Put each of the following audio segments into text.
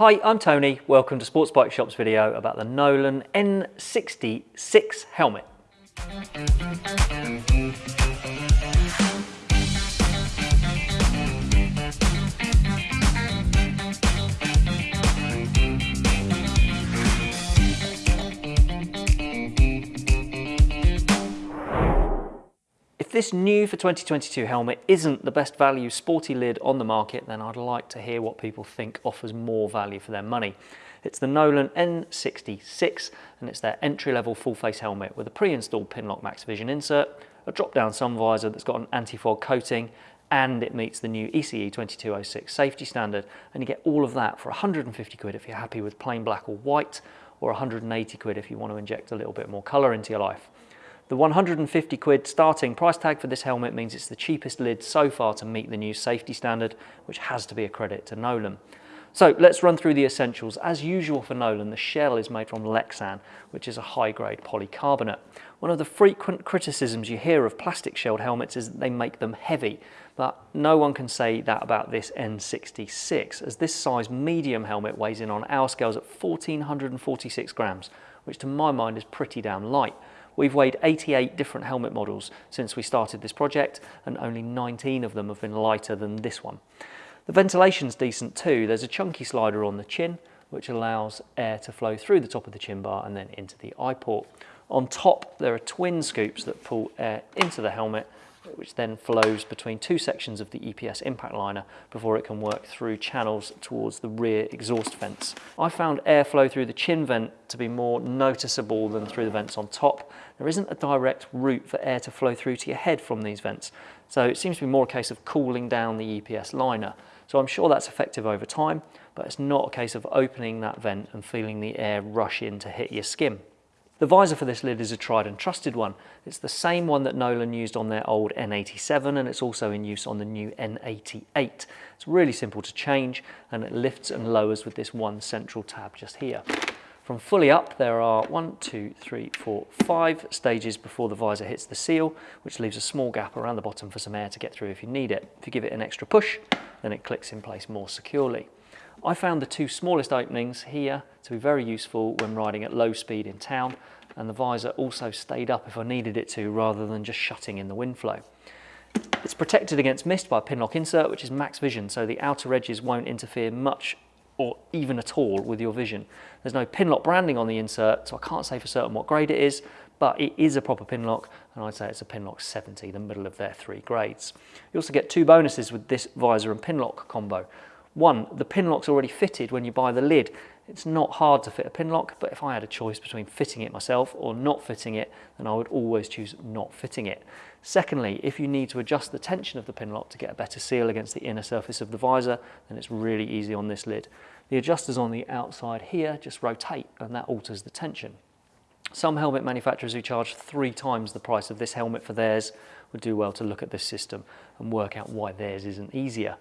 Hi, I'm Tony. Welcome to Sports Bike Shop's video about the Nolan N66 helmet. If this new for 2022 helmet isn't the best value sporty lid on the market, then I'd like to hear what people think offers more value for their money. It's the Nolan N66 and it's their entry-level full-face helmet with a pre-installed Pinlock Max Vision insert, a drop-down sun visor that's got an anti-fog coating and it meets the new ECE 2206 safety standard and you get all of that for 150 quid if you're happy with plain black or white or 180 quid if you want to inject a little bit more colour into your life. The 150 quid starting price tag for this helmet means it's the cheapest lid so far to meet the new safety standard, which has to be a credit to Nolan. So let's run through the essentials. As usual for Nolan, the shell is made from Lexan, which is a high-grade polycarbonate. One of the frequent criticisms you hear of plastic shelled helmets is that they make them heavy, but no one can say that about this N66, as this size medium helmet weighs in on our scales at 1446 grams, which to my mind is pretty damn light. We've weighed 88 different helmet models since we started this project and only 19 of them have been lighter than this one. The ventilation's decent too. There's a chunky slider on the chin which allows air to flow through the top of the chin bar and then into the eye port. On top there are twin scoops that pull air into the helmet which then flows between two sections of the EPS impact liner before it can work through channels towards the rear exhaust vents. I found airflow through the chin vent to be more noticeable than through the vents on top. There isn't a direct route for air to flow through to your head from these vents, so it seems to be more a case of cooling down the EPS liner. So I'm sure that's effective over time, but it's not a case of opening that vent and feeling the air rush in to hit your skin. The visor for this lid is a tried and trusted one. It's the same one that Nolan used on their old N87 and it's also in use on the new N88. It's really simple to change and it lifts and lowers with this one central tab just here. From fully up, there are one, two, three, four, five stages before the visor hits the seal, which leaves a small gap around the bottom for some air to get through if you need it. If you give it an extra push, then it clicks in place more securely. I found the two smallest openings here to be very useful when riding at low speed in town and the visor also stayed up if I needed it to rather than just shutting in the wind flow. It's protected against mist by a Pinlock insert which is max vision so the outer edges won't interfere much or even at all with your vision. There's no Pinlock branding on the insert so I can't say for certain what grade it is but it is a proper Pinlock and I'd say it's a Pinlock 70, the middle of their three grades. You also get two bonuses with this visor and Pinlock combo. One, the Pinlock's already fitted when you buy the lid. It's not hard to fit a Pinlock, but if I had a choice between fitting it myself or not fitting it, then I would always choose not fitting it. Secondly, if you need to adjust the tension of the Pinlock to get a better seal against the inner surface of the visor, then it's really easy on this lid. The adjusters on the outside here just rotate and that alters the tension. Some helmet manufacturers who charge three times the price of this helmet for theirs would do well to look at this system and work out why theirs isn't easier.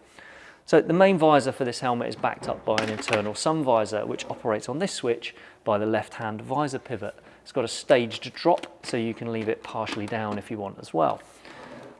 So the main visor for this helmet is backed up by an internal sun visor which operates on this switch by the left-hand visor pivot. It's got a staged drop so you can leave it partially down if you want as well.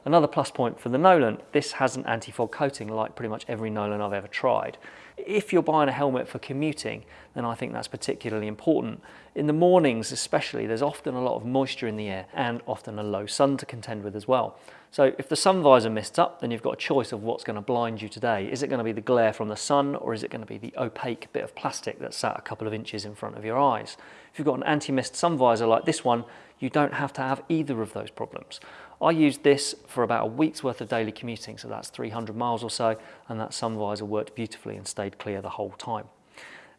Another plus point for the Nolan, this has an anti-fog coating like pretty much every Nolan I've ever tried. If you're buying a helmet for commuting, then I think that's particularly important. In the mornings especially, there's often a lot of moisture in the air and often a low sun to contend with as well. So if the sun visor mists up, then you've got a choice of what's going to blind you today. Is it going to be the glare from the sun or is it going to be the opaque bit of plastic that's sat a couple of inches in front of your eyes? If you've got an anti-mist sun visor like this one, you don't have to have either of those problems. I used this for about a week's worth of daily commuting, so that's 300 miles or so, and that sun visor worked beautifully and stayed clear the whole time.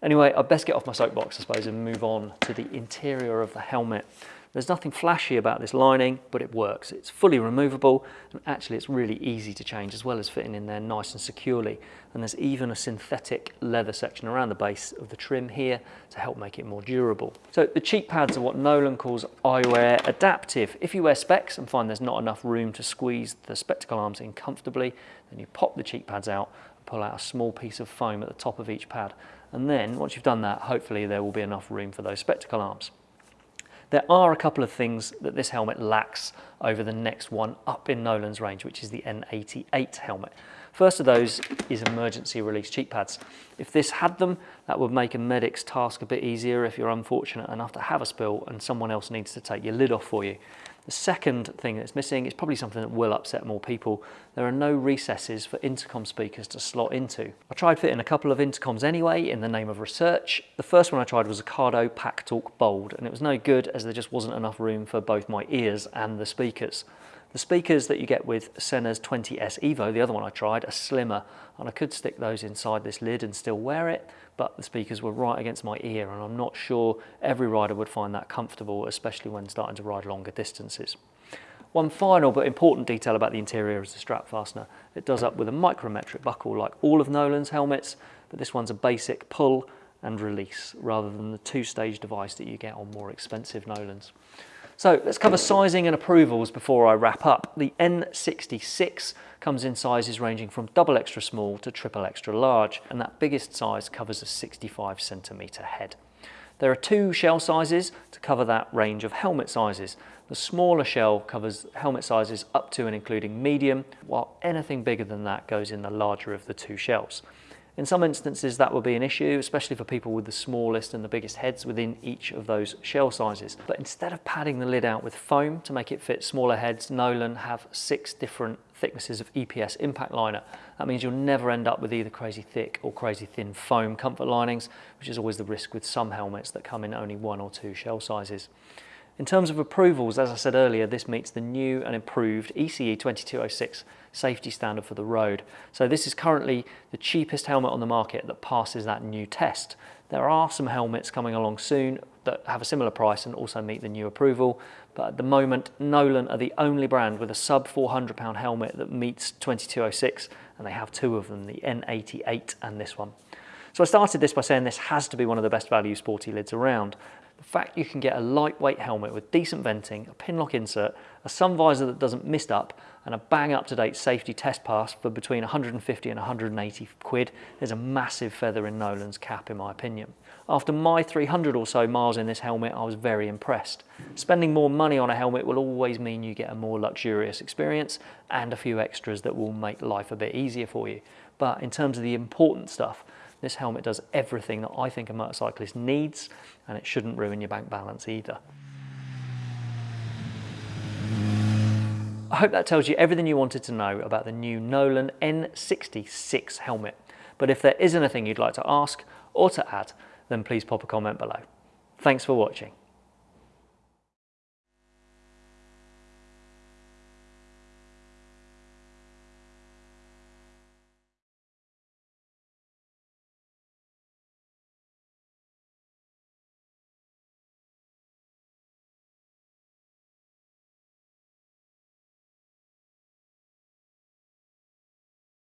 Anyway, I'd best get off my soapbox, I suppose, and move on to the interior of the helmet. There's nothing flashy about this lining, but it works. It's fully removable, and actually it's really easy to change as well as fitting in there nice and securely. And there's even a synthetic leather section around the base of the trim here to help make it more durable. So the cheek pads are what Nolan calls eyewear adaptive. If you wear specs and find there's not enough room to squeeze the spectacle arms in comfortably, then you pop the cheek pads out and pull out a small piece of foam at the top of each pad. And then once you've done that, hopefully there will be enough room for those spectacle arms. There are a couple of things that this helmet lacks over the next one up in Nolan's range, which is the N88 helmet. First of those is emergency release cheek pads. If this had them, that would make a medic's task a bit easier if you're unfortunate enough to have a spill and someone else needs to take your lid off for you. The second thing that's missing is probably something that will upset more people. There are no recesses for intercom speakers to slot into. I tried fitting a couple of intercoms anyway in the name of research. The first one I tried was a Cardo PackTalk Bold and it was no good as there just wasn't enough room for both my ears and the speakers. The speakers that you get with Sena's 20S Evo, the other one I tried, are slimmer and I could stick those inside this lid and still wear it, but the speakers were right against my ear and I'm not sure every rider would find that comfortable, especially when starting to ride longer distances. One final but important detail about the interior is the strap fastener. It does up with a micrometric buckle like all of Nolan's helmets, but this one's a basic pull and release rather than the two-stage device that you get on more expensive Nolans. So let's cover sizing and approvals before I wrap up. The N66 comes in sizes ranging from double extra small to triple extra large, and that biggest size covers a 65 centimetre head. There are two shell sizes to cover that range of helmet sizes. The smaller shell covers helmet sizes up to and including medium, while anything bigger than that goes in the larger of the two shells. In some instances that will be an issue, especially for people with the smallest and the biggest heads within each of those shell sizes. But instead of padding the lid out with foam to make it fit smaller heads, Nolan have six different thicknesses of EPS impact liner. That means you'll never end up with either crazy thick or crazy thin foam comfort linings, which is always the risk with some helmets that come in only one or two shell sizes. In terms of approvals, as I said earlier, this meets the new and improved ECE 2206 safety standard for the road. So this is currently the cheapest helmet on the market that passes that new test. There are some helmets coming along soon that have a similar price and also meet the new approval. But at the moment, Nolan are the only brand with a sub 400 pound helmet that meets 2206 and they have two of them, the N88 and this one. So I started this by saying this has to be one of the best value sporty lids around. The fact you can get a lightweight helmet with decent venting, a pinlock insert, a sun visor that doesn't mist up, and a bang up-to-date safety test pass for between 150 and 180 quid is a massive feather in Nolan's cap in my opinion. After my 300 or so miles in this helmet, I was very impressed. Spending more money on a helmet will always mean you get a more luxurious experience and a few extras that will make life a bit easier for you. But in terms of the important stuff, this helmet does everything that I think a motorcyclist needs and it shouldn't ruin your bank balance either. I hope that tells you everything you wanted to know about the new Nolan N66 helmet. But if there is anything you'd like to ask or to add, then please pop a comment below. Thanks for watching.